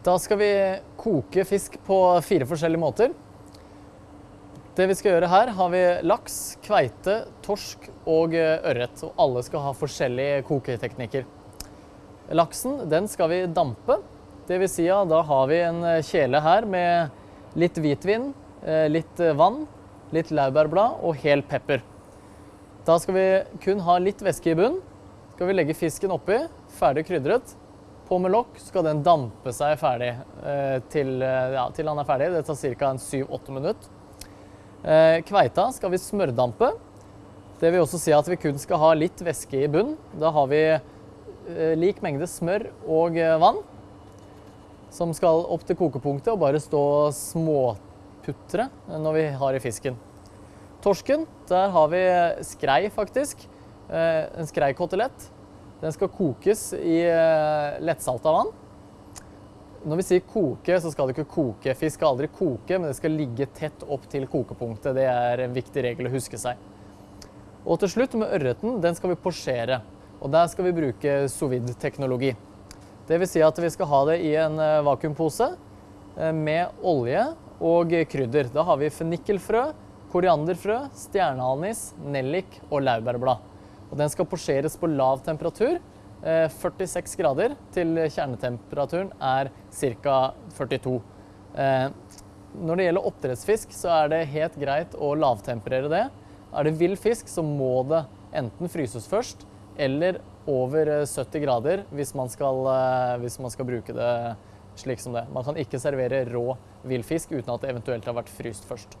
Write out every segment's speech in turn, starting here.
Da skal vi koke fisk på fire forskjellige måter. Det vi skal gjøre her, har vi laks, kveite, torsk og eh, ørret. Og alle skal ha forskjellige koketeknikker. Laksen den skal vi dampe. Det vil si at da har vi en eh, kjele her med litt hvitvin, eh, litt vann, litt laurbærblad og hel pepper. Da skal vi kun ha litt væske i bunnen. Skal vi legge fisken oppi, ferdig krydret. På med lokk skal den dampe seg ferdig til, ja, til han er ferdig. Det tar ca. 7-8 minutter. Eh, kveita skal vi smørdampe. Det vil også si at vi kun skal ha litt væske i bunnen. Da har vi eh, lik mengde smør og eh, vann som skal opp til kokepunktet og bare stå småputre når vi har i fisken. Torsken, der har vi skrei faktisk. En skreikotelett. Den skal kokes i lettsalta vann. Når vi sier koke, så skal det ikke koke. Fisk skal aldri koke, men det skal ligge tett opp til kokepunktet. Det er en viktig regel å huske seg. Og til slutt med ørreten, den skal vi posjere. Og der skal vi bruke sovid-teknologi. Det vil si at vi skal ha det i en eh, vakuumpose eh, med olje og krydder. Da har vi fennikelfrø, korianderfrø, stjerneanis, nellik og laurbærblad. Og den skal posjeres på lav temperatur 46 eh, grader til kjernetemperaturen er ca. 42. Eh, når det gjelder oppdrettsfisk, så er det helt greit å lavtemperere det. Er det vill fisk, så må det enten fryses først eller over 70 eh, grader hvis man skal, hvis man skal bruke det slik som det. Man kan ikke servere rå villfisk uten at det eventuelt har vært fryst først.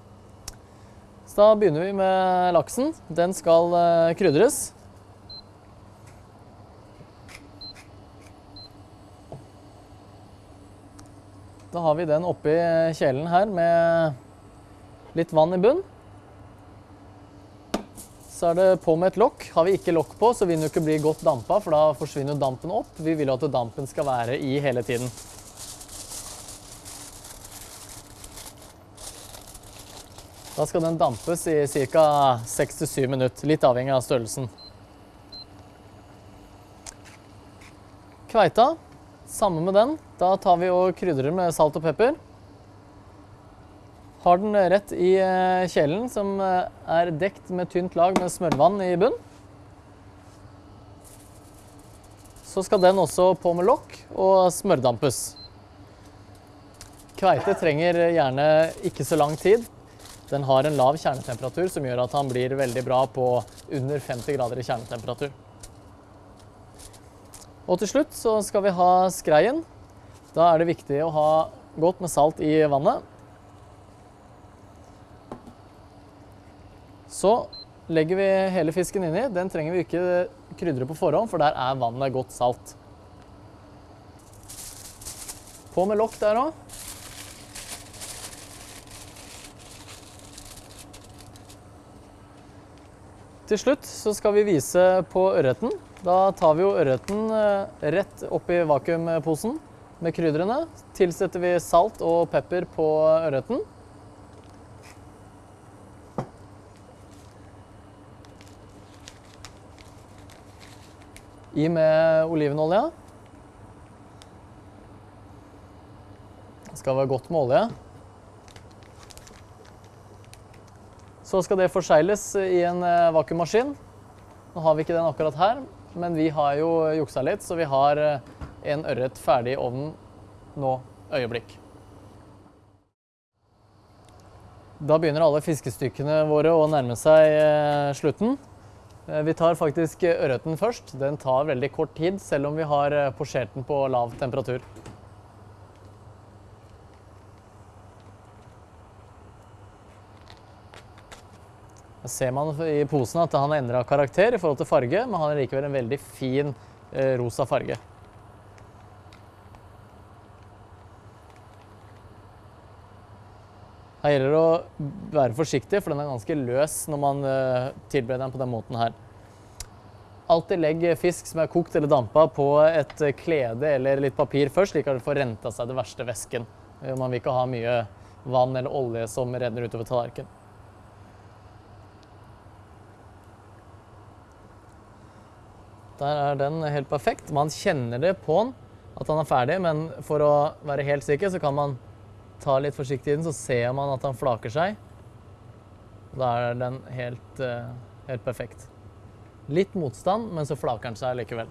Så da begynner vi med laksen. Den skal krydres. Da har vi den oppi kjelen her med litt vann i bunn. Så er det på med et lokk. Har vi ikke lokk på, så vil den jo ikke bli godt dampa, for da forsvinner dampen opp. Vi vil at dampen skal være i hele tiden. Da skal den dampes i ca. 6-7 minutter, litt avhengig av størrelsen. Kveita samme med den. Da tar vi og krydrer med salt og pepper. Har den rett i eh, kjelen, som eh, er dekt med tynt lag med smørvann i bunn. Så skal den også på med lokk og smørdampes. Kveite trenger gjerne ikke så lang tid. Den har en lav kjernetemperatur som gjør at han blir veldig bra på under 50 grader i kjernetemperatur. Og til slutt så skal vi ha skreien. Da er det viktig å ha godt med salt i vannet. Så legger vi hele fisken inni. Den trenger vi ikke krydre på forhånd, for der er vannet godt salt. På med lokk der òg. Til slutt så skal vi vise på ørreten. Da tar vi jo ørreten eh, rett oppi vakuumposen med krydderne. Tilsetter vi salt og pepper på ørreten. I med olivenolje. Det skal være godt med olje. Så skal det forsegles i en eh, vakuummaskin. Nå har vi ikke den akkurat her, men vi har jo juksa litt, så vi har eh, en ørret ferdig i ovnen nå øyeblikk. Da begynner alle fiskestykkene våre å nærme seg eh, slutten. Vi tar faktisk ørreten først. Den tar veldig kort tid, selv om vi har posjert den på lav temperatur. Ser man i posen at han har endra karakter i forhold til farge, men han har likevel en veldig fin eh, rosa farge. Her gjelder det å være forsiktig, for den er ganske løs når man uh, tilbereder den på den måten her. Alltid legg fisk som er kokt eller dampa på et klede eller litt papir først, slik at det får renta seg det verste væsken. Man vil ikke ha mye vann eller olje som renner utover tallerkenen. Der er den helt perfekt. Man kjenner det på den at han er ferdig, men for å være helt sikker så kan man ta litt forsiktig i den, så ser man at han flaker seg. Da er den helt, eh, helt perfekt. Litt motstand, men så flaker den seg likevel.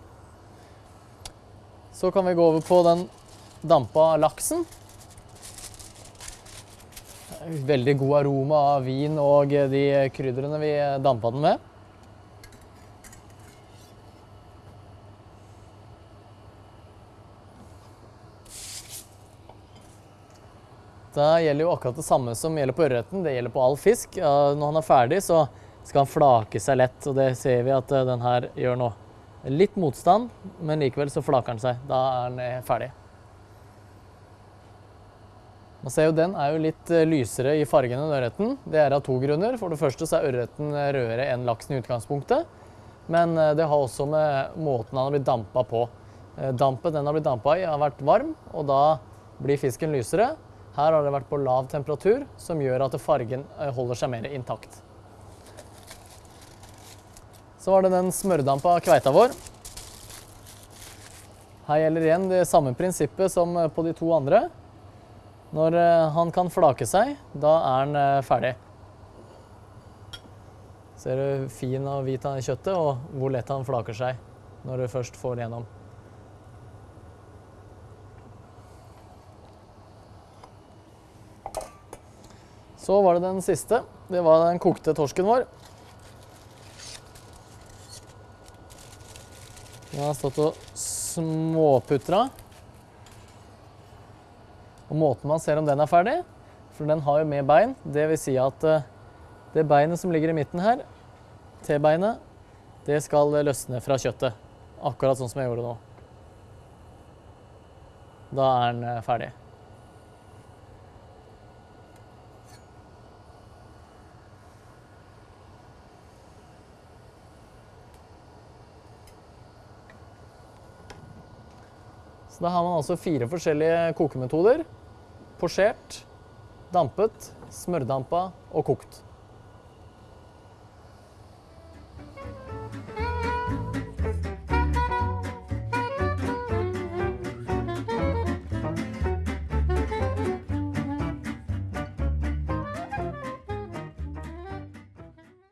Så kan vi gå over på den dampa laksen. Veldig god aroma av vin og de krydderne vi dampa den med. Da gjelder jo akkurat det samme som gjelder på ørreten. Det gjelder på all fisk. Når han er ferdig, så skal han flake seg lett, og det ser vi at eh, den her gjør nå. Litt motstand, men likevel så flaker den seg. Da er den eh, ferdig. Man ser jo Den er jo litt eh, lysere i fargen enn ørreten. Det er av to grunner. For det første så er ørreten rødere enn laksen i utgangspunktet. Men det har også med måten han har blitt dampa på. Dampen den har blitt dampa i, har vært varm, og da blir fisken lysere. Her har det vært på lav temperatur, som gjør at fargen eh, holder seg mer intakt. Så var det den smørdampa kveita vår. Her gjelder igjen det samme prinsippet som eh, på de to andre. Når eh, han kan flake seg, da er han ferdig. Ser du fin og hvit han i kjøttet, og hvor lett han flaker seg når du først får det gjennom. Så var det den siste. Det var den kokte torsken vår. Den har stått og småputra. Og måten man ser om den er ferdig, for den har jo med bein, det vil si at eh, det beinet som ligger i midten her, T-beinet, det skal løsne fra kjøttet. Akkurat sånn som jeg gjorde nå. Da er den eh, ferdig. Så da har man altså fire forskjellige kokemetoder. Posjert, dampet, smørdampa og kokt.